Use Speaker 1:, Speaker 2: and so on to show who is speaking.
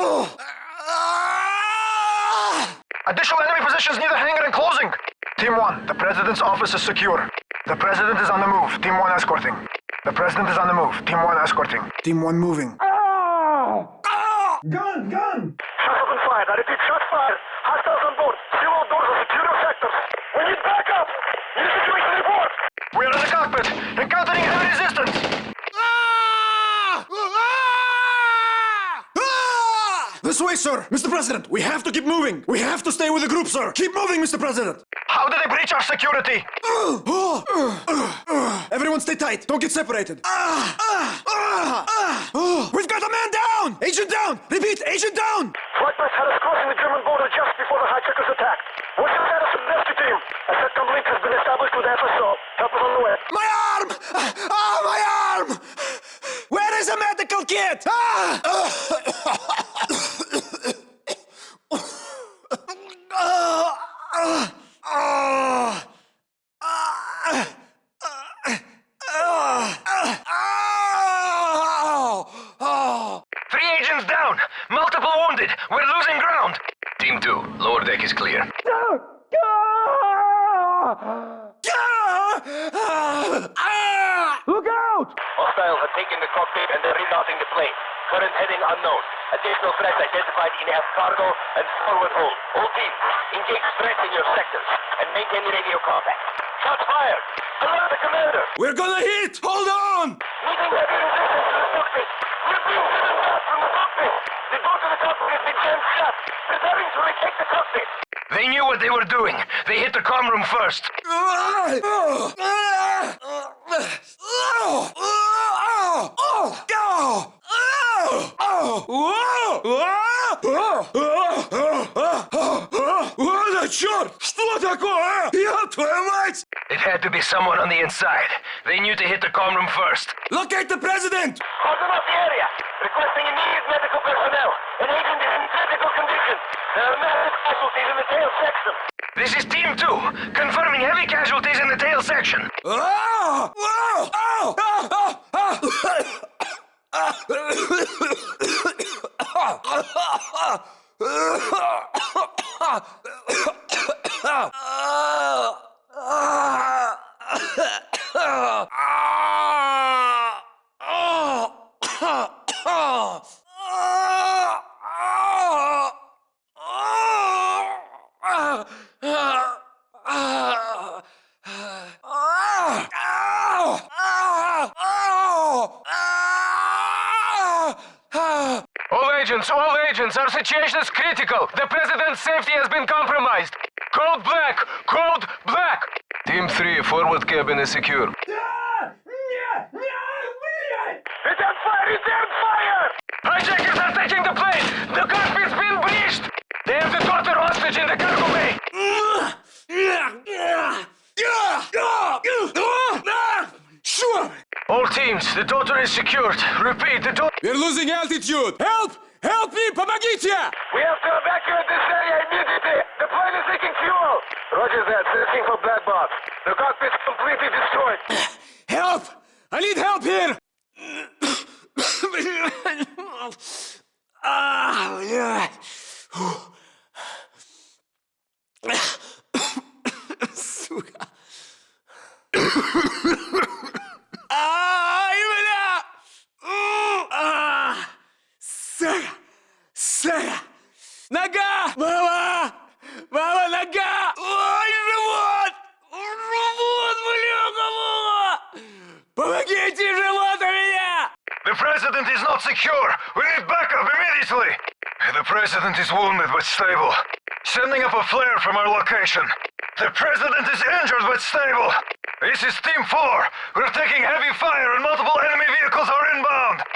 Speaker 1: Ah! Additional enemy positions near the hangar and closing. Team 1, the President's office is secure. The President is on the move. Team 1 escorting. The President is on the move. Team 1 escorting. Team 1 moving. Ah! Ah!
Speaker 2: Gun, gun!
Speaker 3: Shots have been fired. I repeat, shots fired. Hostiles on board. Seal all doors and secure your sectors. We need backup. Need a situation report.
Speaker 1: We are in the cockpit. Encountering heavy resistance.
Speaker 2: This way, sir! Mr. President, we have to keep moving! We have to stay with the group, sir! Keep moving, Mr. President!
Speaker 1: How did they breach our security?
Speaker 2: Uh, uh, uh, Everyone stay tight! Don't get separated! We've got a man down! Agent down! Repeat, agent down!
Speaker 3: Flight path had us crossing the German border just before the hijackers attacked. What's the status of the rescue team? A second link has been established with FSO. Help us on the way.
Speaker 2: My arm! Ah, my arm! Where is the medical kit?
Speaker 1: Three Multiple wounded. We're losing ground. Team 2, lower deck is clear.
Speaker 2: Look out!
Speaker 3: Hostiles have taken the cockpit and they're rerouting the plane. Current heading unknown. Additional threats identified in air cargo and forward hold. All teams, engage threats in your sectors and maintain radio contact. Shots fired! Alert the commander!
Speaker 2: We're gonna hit! Hold on!
Speaker 3: Meeting heavy resistance to the cockpit! We're being driven back from the cockpit! The door to the cockpit has been jammed shut! Preparing to retake the cockpit!
Speaker 1: They knew what they were doing. They hit the comm room first.
Speaker 2: Вот черт! Что такое? Я твою мать!
Speaker 1: It had to be someone on the inside. They knew to hit the comm room first.
Speaker 2: Locate the president!
Speaker 3: Cordon off the area! Requesting immediate
Speaker 1: This is Team 2, confirming heavy casualties in the tail section.
Speaker 2: Ah! Ah! Ah! Ah! Ah!
Speaker 1: All agents, all agents, our situation is critical. The president's safety has been compromised. Code black, code black. Team 3, forward cabin is secure.
Speaker 3: Return fire! Return fire!
Speaker 1: Hijackers are taking the plane! The cockpit's been breached! They have the daughter hostage in the cargo bay!
Speaker 2: Sure!
Speaker 1: All teams, the daughter is secured. Repeat, the daughter...
Speaker 2: We're losing altitude! Help! Help me! Помогите!
Speaker 3: We have to evacuate this area immediately! The plane is leaking fuel! Roger that, searching for black box. The cockpit's completely destroyed.
Speaker 2: Help! I need help here! Ah, блядь.
Speaker 1: The president is not secure! We need backup immediately! The president is wounded but stable. Sending up a flare from our location. The president is injured but stable. This is Team 4. We're taking heavy fire and multiple enemy vehicles are inbound.